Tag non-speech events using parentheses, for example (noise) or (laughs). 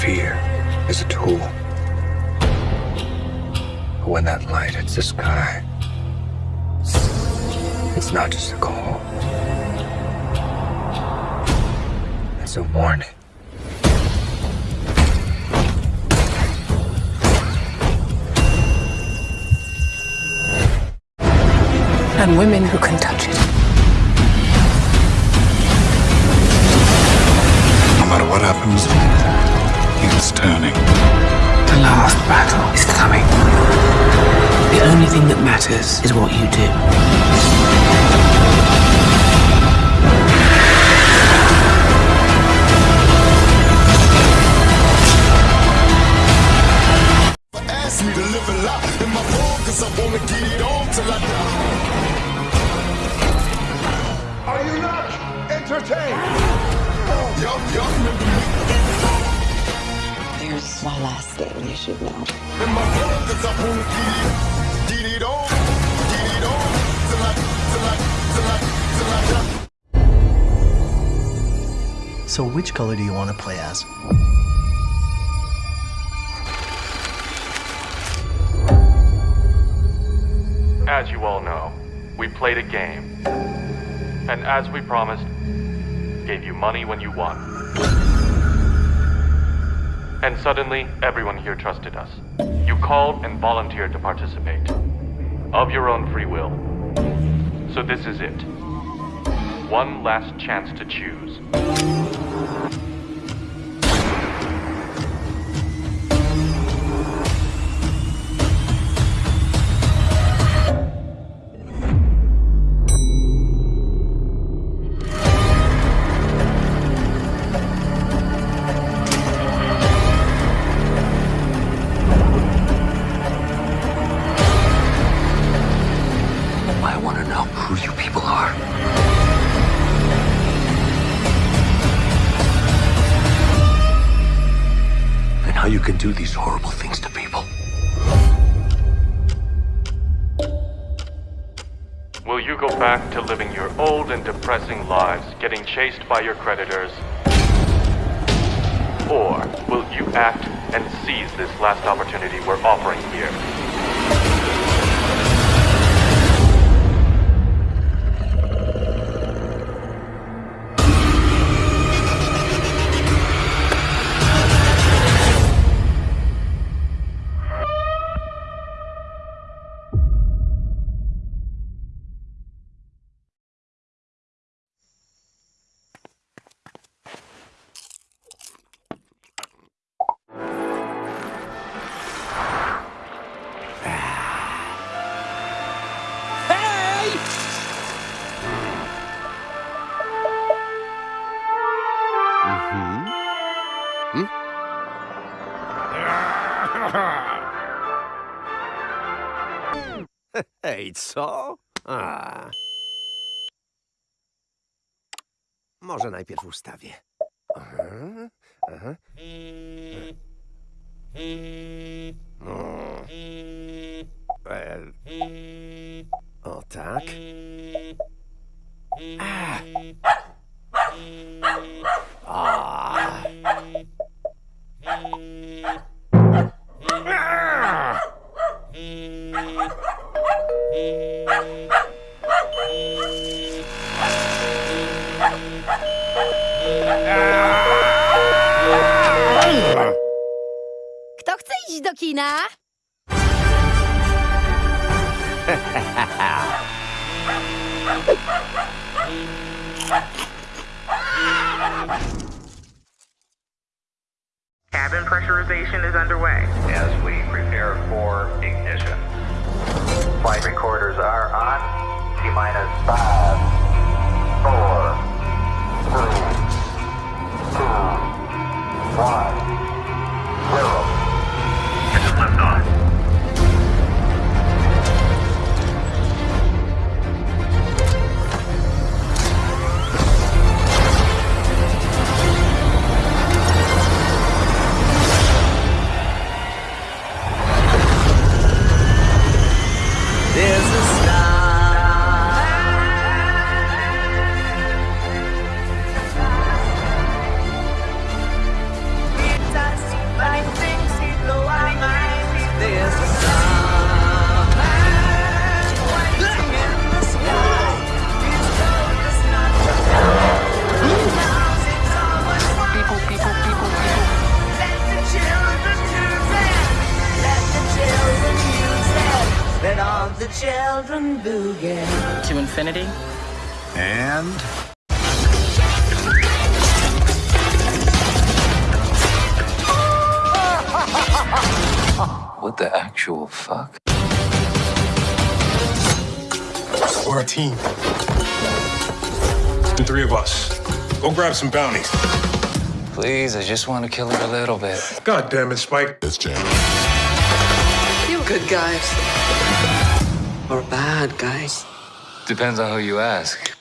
fear is a tool. But when that light hits the sky, it's not just a call. It's a warning. And women who can touch it. No matter what happens, it's turning. The last battle is coming. The only thing that matters is what you do. Ask me to live a lot remember me There's one last thing you should know. my. So, which color do you want to play as? As you all know, we played a game. And as we promised, gave you money when you won. And suddenly, everyone here trusted us. You called and volunteered to participate. Of your own free will. So this is it. One last chance to choose. Can do these horrible things to people. Will you go back to living your old and depressing lives, getting chased by your creditors? Or will you act and seize this last opportunity we're offering here? (laughs) Hej, co? A. Może najpierw ustawię. Aha, aha. No. O tak. Kto chce do kina? (laughs) Cabin pressurization is underway. as we prepare for ignition. Flight recorders are on. T minus five, four, children boogie. To infinity And What the actual fuck? we're a team. The three of us. Go grab some bounties. Please, I just want to kill her a little bit. God damn it, Spike. It's Jam. Good guys. Or bad guys. Depends on who you ask.